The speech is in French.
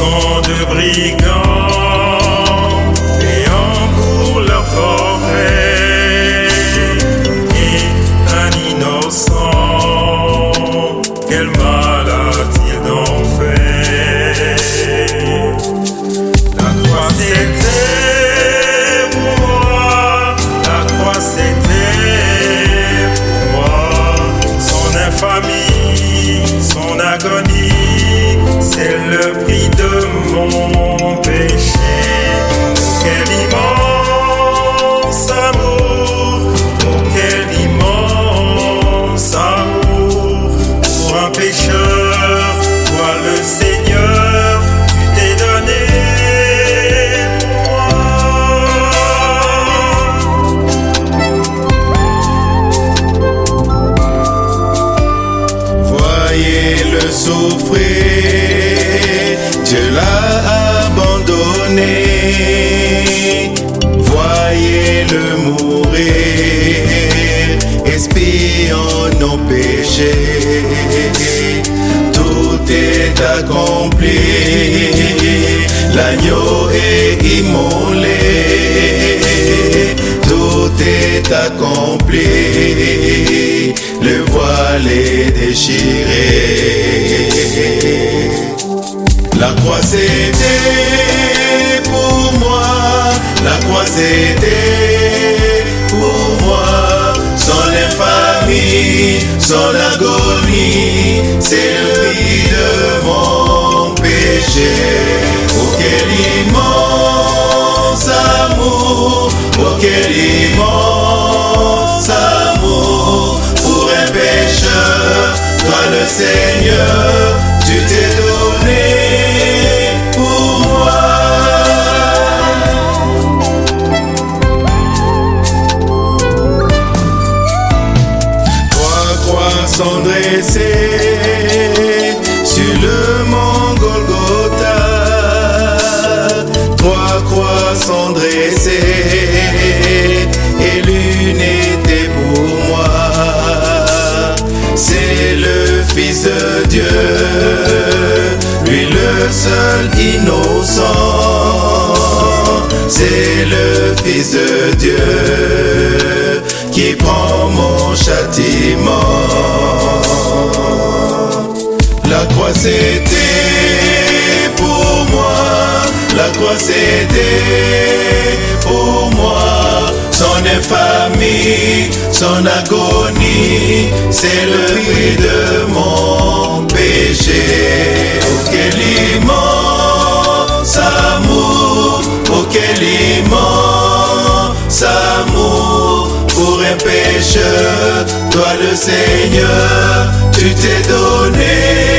sang de brigands. noyé, le souffrir. Dieu l'a abandonné. Voyez le mourir, espions nos péchés. Tout est accompli, l'agneau est immolé. Accompli. Le voile est déchiré. La croix c'était pour moi, la croix c'était pour moi. Son infamie, son agonie, c'est le prix de mon péché. Oh quel immense le Seigneur, tu t'es seul innocent. C'est le Fils de Dieu qui prend mon châtiment. La croix c'était pour moi, la croix c'était pour moi. Son infamie, son agonie, c'est le prix de mon péché. Oh quel immense amour, oh quel immense amour pour un pécheur, toi le Seigneur, tu t'es donné